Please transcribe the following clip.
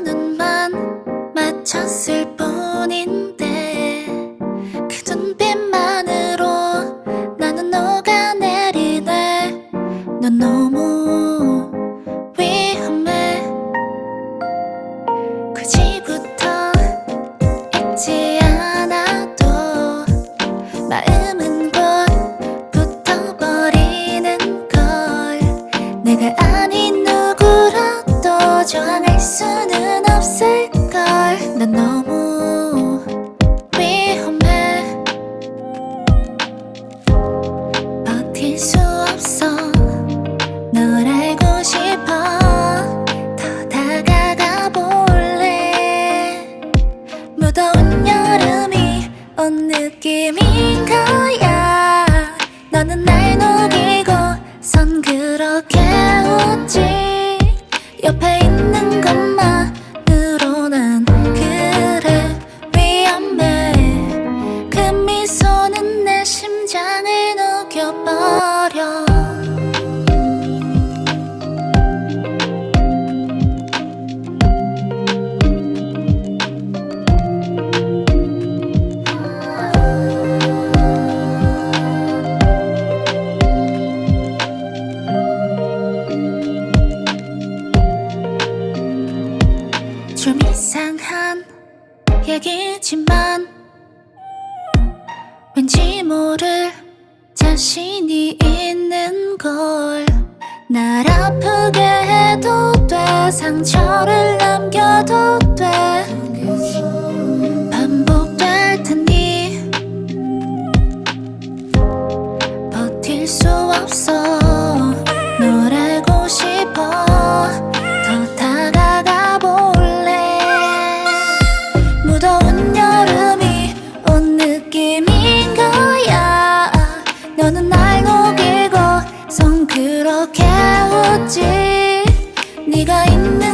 눈만 맞췄을 뿐인데 그 눈빛만으로 나는 녹아내리네. 넌 너무 위험해. 굳이 붙어 있지 않아도 마음은 곧 붙어버리는 걸 내가 아닌 누구라도 저항할 수 없을걸. 난 너무 위험해. 버틸 수 없어. 널 알고 싶어. 더 다가가 볼래. 무더운 여름이 온 느낌인 거야. 너는 날 녹이고 선 그렇게 웃지 이상한 얘기지만 왠지 모를 자신이 있는 걸 날 아프게 해도 돼 상처를 남겨도 돼. 반복될 테니 버틸 수 여름이 온 느낌인 거야. 너는 날 녹이고 손 그렇게 웃지. 네가 있는